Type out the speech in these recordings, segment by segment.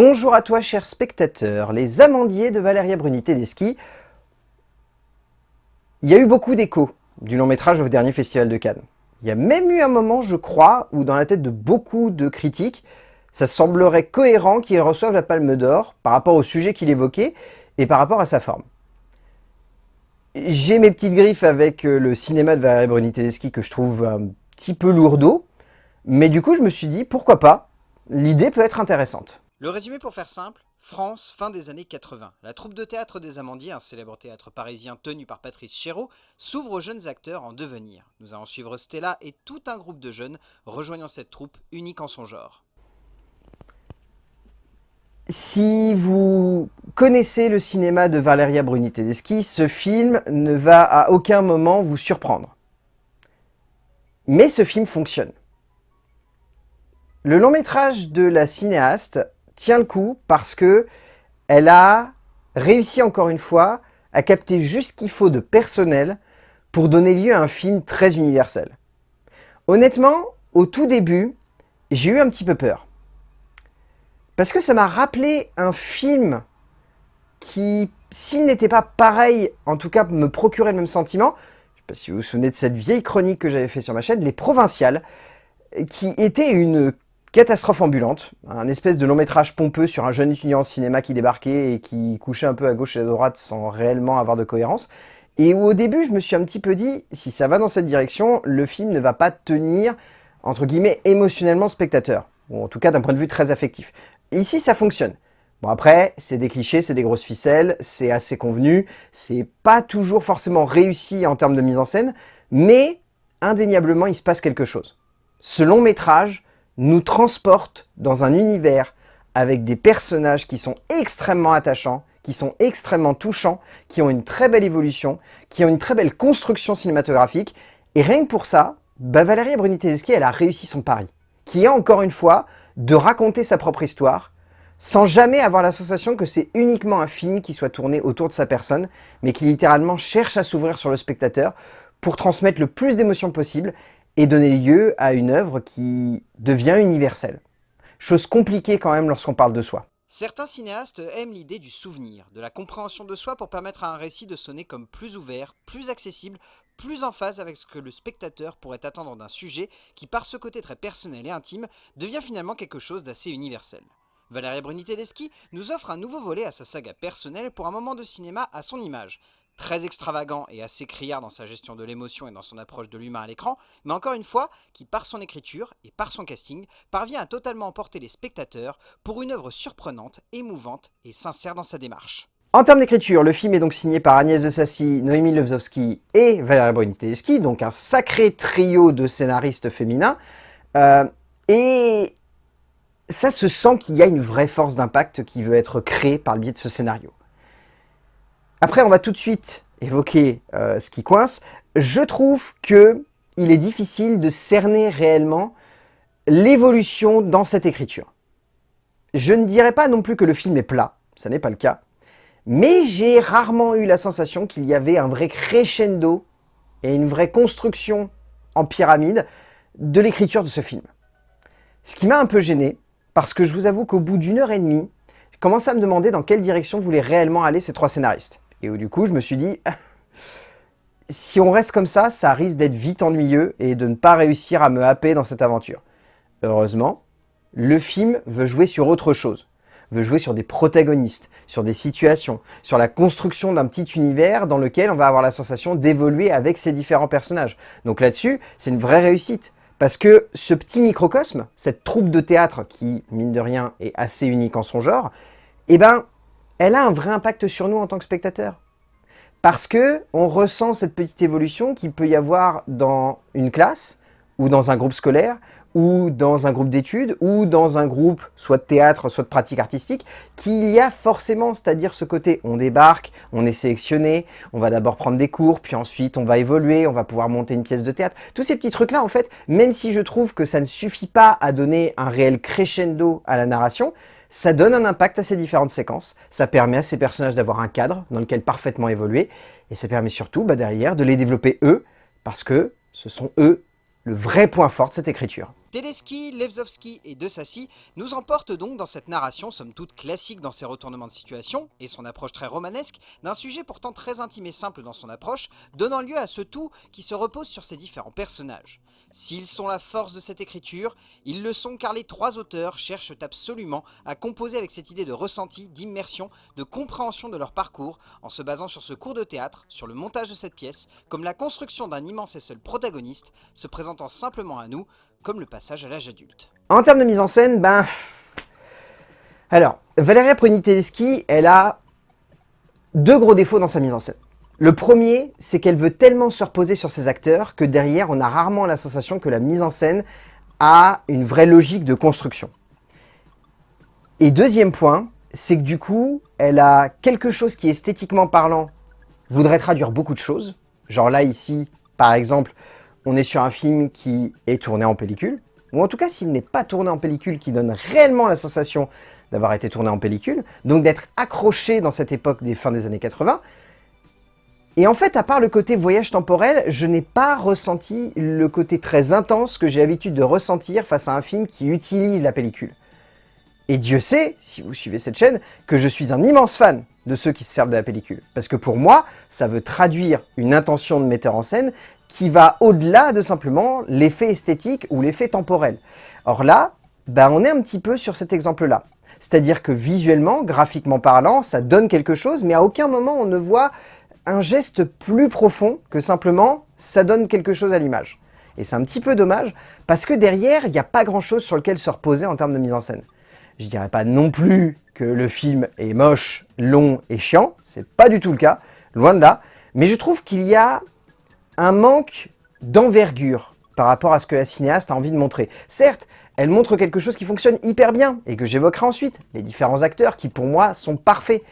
Bonjour à toi chers spectateurs, les amandiers de Valéria Bruni Tedeschi. Il y a eu beaucoup d'échos du long métrage au dernier festival de Cannes. Il y a même eu un moment, je crois, où dans la tête de beaucoup de critiques, ça semblerait cohérent qu'il reçoive la Palme d'Or par rapport au sujet qu'il évoquait et par rapport à sa forme. J'ai mes petites griffes avec euh, le cinéma de Valéria Bruni Tedeschi que je trouve un petit peu lourdeau, mais du coup je me suis dit, pourquoi pas, l'idée peut être intéressante. Le résumé pour faire simple, France, fin des années 80. La troupe de théâtre des Amandiers, un célèbre théâtre parisien tenu par Patrice Chéreau, s'ouvre aux jeunes acteurs en devenir. Nous allons suivre Stella et tout un groupe de jeunes rejoignant cette troupe unique en son genre. Si vous connaissez le cinéma de Valeria Bruni Tedeschi, ce film ne va à aucun moment vous surprendre. Mais ce film fonctionne. Le long métrage de la cinéaste tient le coup parce que elle a réussi encore une fois à capter juste ce qu'il faut de personnel pour donner lieu à un film très universel. Honnêtement, au tout début, j'ai eu un petit peu peur. Parce que ça m'a rappelé un film qui, s'il n'était pas pareil, en tout cas me procurait le même sentiment, je ne sais pas si vous vous souvenez de cette vieille chronique que j'avais fait sur ma chaîne, Les Provinciales, qui était une Catastrophe ambulante, un espèce de long métrage pompeux sur un jeune étudiant en cinéma qui débarquait et qui couchait un peu à gauche et à droite sans réellement avoir de cohérence. Et où au début, je me suis un petit peu dit, si ça va dans cette direction, le film ne va pas tenir, entre guillemets, émotionnellement spectateur. Ou en tout cas d'un point de vue très affectif. Ici, ça fonctionne. Bon après, c'est des clichés, c'est des grosses ficelles, c'est assez convenu, c'est pas toujours forcément réussi en termes de mise en scène, mais indéniablement, il se passe quelque chose. Ce long métrage nous transporte dans un univers avec des personnages qui sont extrêmement attachants, qui sont extrêmement touchants, qui ont une très belle évolution, qui ont une très belle construction cinématographique. Et rien que pour ça, bah Valérie Bruni-Tedeschi, elle a réussi son pari, qui est encore une fois de raconter sa propre histoire, sans jamais avoir la sensation que c'est uniquement un film qui soit tourné autour de sa personne, mais qui littéralement cherche à s'ouvrir sur le spectateur pour transmettre le plus d'émotions possible et donner lieu à une œuvre qui devient universelle. Chose compliquée quand même lorsqu'on parle de soi. Certains cinéastes aiment l'idée du souvenir, de la compréhension de soi pour permettre à un récit de sonner comme plus ouvert, plus accessible, plus en phase avec ce que le spectateur pourrait attendre d'un sujet qui, par ce côté très personnel et intime, devient finalement quelque chose d'assez universel. Valérie Bruni-Tedeschi nous offre un nouveau volet à sa saga personnelle pour un moment de cinéma à son image, très extravagant et assez criard dans sa gestion de l'émotion et dans son approche de l'humain à l'écran, mais encore une fois, qui par son écriture et par son casting, parvient à totalement emporter les spectateurs pour une œuvre surprenante, émouvante et sincère dans sa démarche. En termes d'écriture, le film est donc signé par Agnès de Sassy, Noémie Lewzowski et Valérie Bruni-Tedeschi, donc un sacré trio de scénaristes féminins. Euh, et ça se sent qu'il y a une vraie force d'impact qui veut être créée par le biais de ce scénario. Après, on va tout de suite évoquer euh, ce qui coince. Je trouve que il est difficile de cerner réellement l'évolution dans cette écriture. Je ne dirais pas non plus que le film est plat, ça n'est pas le cas, mais j'ai rarement eu la sensation qu'il y avait un vrai crescendo et une vraie construction en pyramide de l'écriture de ce film. Ce qui m'a un peu gêné, parce que je vous avoue qu'au bout d'une heure et demie, je commençais à me demander dans quelle direction voulaient réellement aller ces trois scénaristes. Et où du coup, je me suis dit, si on reste comme ça, ça risque d'être vite ennuyeux et de ne pas réussir à me happer dans cette aventure. Heureusement, le film veut jouer sur autre chose veut jouer sur des protagonistes, sur des situations, sur la construction d'un petit univers dans lequel on va avoir la sensation d'évoluer avec ces différents personnages. Donc là-dessus, c'est une vraie réussite. Parce que ce petit microcosme, cette troupe de théâtre qui, mine de rien, est assez unique en son genre, eh ben, elle a un vrai impact sur nous en tant que spectateurs. Parce que on ressent cette petite évolution qu'il peut y avoir dans une classe, ou dans un groupe scolaire, ou dans un groupe d'études, ou dans un groupe soit de théâtre, soit de pratique artistique, qu'il y a forcément, c'est-à-dire ce côté, on débarque, on est sélectionné, on va d'abord prendre des cours, puis ensuite on va évoluer, on va pouvoir monter une pièce de théâtre. Tous ces petits trucs-là, en fait, même si je trouve que ça ne suffit pas à donner un réel crescendo à la narration, ça donne un impact à ces différentes séquences, ça permet à ces personnages d'avoir un cadre dans lequel parfaitement évoluer, et ça permet surtout bah, derrière de les développer eux, parce que ce sont eux le vrai point fort de cette écriture. Tedeschi, Levzovski et De Sassy nous emportent donc dans cette narration, somme toute classique dans ses retournements de situation et son approche très romanesque, d'un sujet pourtant très intime et simple dans son approche, donnant lieu à ce tout qui se repose sur ses différents personnages. S'ils sont la force de cette écriture, ils le sont car les trois auteurs cherchent absolument à composer avec cette idée de ressenti, d'immersion, de compréhension de leur parcours, en se basant sur ce cours de théâtre, sur le montage de cette pièce, comme la construction d'un immense et seul protagoniste, se présentant simplement à nous, comme le passage à l'âge adulte. En termes de mise en scène, ben... Alors, Valeria Prunitedeschi, elle a deux gros défauts dans sa mise en scène. Le premier, c'est qu'elle veut tellement se reposer sur ses acteurs que derrière, on a rarement la sensation que la mise en scène a une vraie logique de construction. Et deuxième point, c'est que du coup, elle a quelque chose qui, esthétiquement parlant, voudrait traduire beaucoup de choses. Genre là, ici, par exemple, on est sur un film qui est tourné en pellicule, ou en tout cas s'il n'est pas tourné en pellicule, qui donne réellement la sensation d'avoir été tourné en pellicule, donc d'être accroché dans cette époque des fins des années 80. Et en fait, à part le côté voyage temporel, je n'ai pas ressenti le côté très intense que j'ai l'habitude de ressentir face à un film qui utilise la pellicule. Et Dieu sait, si vous suivez cette chaîne, que je suis un immense fan de ceux qui se servent de la pellicule. Parce que pour moi, ça veut traduire une intention de metteur en scène qui va au-delà de simplement l'effet esthétique ou l'effet temporel. Or là, ben on est un petit peu sur cet exemple-là. C'est-à-dire que visuellement, graphiquement parlant, ça donne quelque chose, mais à aucun moment on ne voit un geste plus profond que simplement ça donne quelque chose à l'image. Et c'est un petit peu dommage, parce que derrière, il n'y a pas grand-chose sur lequel se reposer en termes de mise en scène. Je dirais pas non plus que le film est moche, long et chiant, c'est pas du tout le cas, loin de là, mais je trouve qu'il y a un manque d'envergure par rapport à ce que la cinéaste a envie de montrer. Certes, elle montre quelque chose qui fonctionne hyper bien, et que j'évoquerai ensuite, les différents acteurs qui pour moi sont parfaits.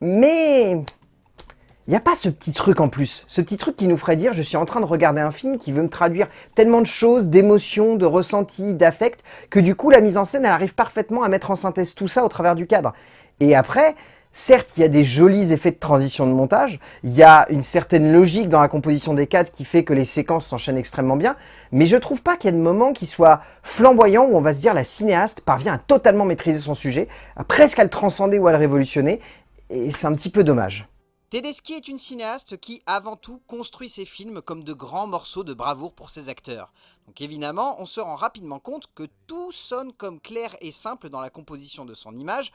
Mais il n'y a pas ce petit truc en plus, ce petit truc qui nous ferait dire je suis en train de regarder un film qui veut me traduire tellement de choses, d'émotions, de ressentis, d'affects, que du coup la mise en scène elle arrive parfaitement à mettre en synthèse tout ça au travers du cadre. Et après, Certes, il y a des jolis effets de transition de montage, il y a une certaine logique dans la composition des cadres qui fait que les séquences s'enchaînent extrêmement bien, mais je trouve pas qu'il y ait de moments qui soient flamboyants où on va se dire la cinéaste parvient à totalement maîtriser son sujet, à presque à le transcender ou à le révolutionner, et c'est un petit peu dommage. Tedeschi est une cinéaste qui, avant tout, construit ses films comme de grands morceaux de bravoure pour ses acteurs. Donc évidemment, on se rend rapidement compte que tout sonne comme clair et simple dans la composition de son image,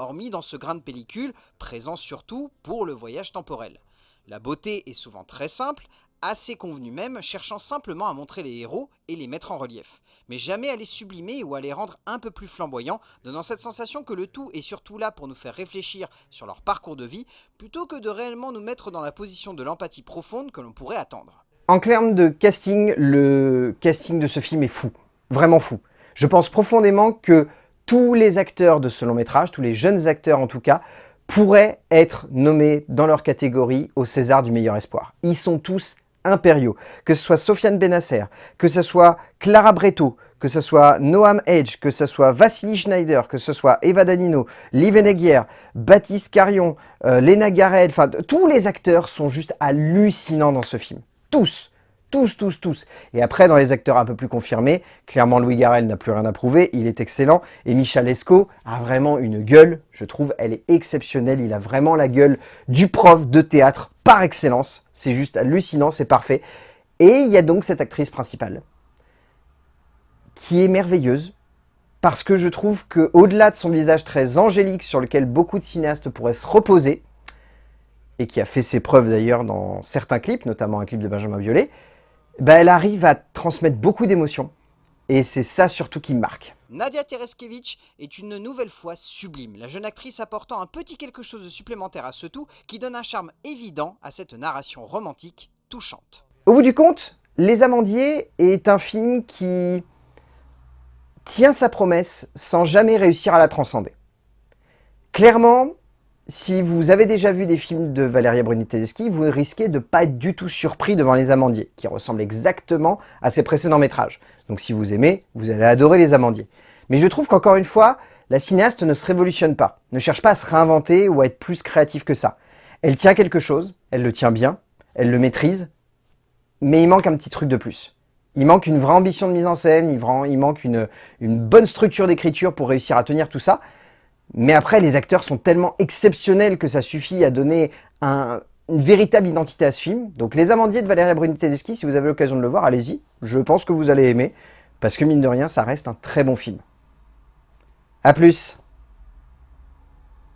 hormis dans ce grain de pellicule, présent surtout pour le voyage temporel. La beauté est souvent très simple, assez convenue même, cherchant simplement à montrer les héros et les mettre en relief, mais jamais à les sublimer ou à les rendre un peu plus flamboyants, donnant cette sensation que le tout est surtout là pour nous faire réfléchir sur leur parcours de vie, plutôt que de réellement nous mettre dans la position de l'empathie profonde que l'on pourrait attendre. En termes de casting, le casting de ce film est fou, vraiment fou. Je pense profondément que tous les acteurs de ce long métrage, tous les jeunes acteurs en tout cas, pourraient être nommés dans leur catégorie au César du meilleur espoir. Ils sont tous impériaux. Que ce soit Sofiane Benasser, que ce soit Clara Breto, que ce soit Noam Edge, que ce soit Vassili Schneider, que ce soit Eva Danino, Liv Eneguier, Baptiste Carion, euh, Lena Garrett, enfin tous les acteurs sont juste hallucinants dans ce film. Tous tous, tous, tous. Et après, dans les acteurs un peu plus confirmés, clairement Louis Garrel n'a plus rien à prouver, il est excellent. Et Michel Esco a vraiment une gueule, je trouve, elle est exceptionnelle. Il a vraiment la gueule du prof de théâtre par excellence. C'est juste hallucinant, c'est parfait. Et il y a donc cette actrice principale, qui est merveilleuse, parce que je trouve que au delà de son visage très angélique sur lequel beaucoup de cinéastes pourraient se reposer, et qui a fait ses preuves d'ailleurs dans certains clips, notamment un clip de Benjamin Biolay, bah, elle arrive à transmettre beaucoup d'émotions. Et c'est ça surtout qui me marque. Nadia Tereskevich est une nouvelle fois sublime, la jeune actrice apportant un petit quelque chose de supplémentaire à ce tout qui donne un charme évident à cette narration romantique touchante. Au bout du compte, Les Amandiers est un film qui tient sa promesse sans jamais réussir à la transcender. Clairement, si vous avez déjà vu des films de Valeria Bruni-Tedeschi, vous risquez de ne pas être du tout surpris devant Les Amandiers, qui ressemblent exactement à ses précédents métrages. Donc si vous aimez, vous allez adorer Les Amandiers. Mais je trouve qu'encore une fois, la cinéaste ne se révolutionne pas, ne cherche pas à se réinventer ou à être plus créative que ça. Elle tient quelque chose, elle le tient bien, elle le maîtrise, mais il manque un petit truc de plus. Il manque une vraie ambition de mise en scène, il, manque une, bonne structure d'écriture pour réussir à tenir tout ça. Mais après, les acteurs sont tellement exceptionnels que ça suffit à donner une véritable identité à ce film. Donc Les Amandiers de Valéria Bruni-Tedeschi, si vous avez l'occasion de le voir, allez-y. Je pense que vous allez aimer, parce que mine de rien, ça reste un très bon film. A plus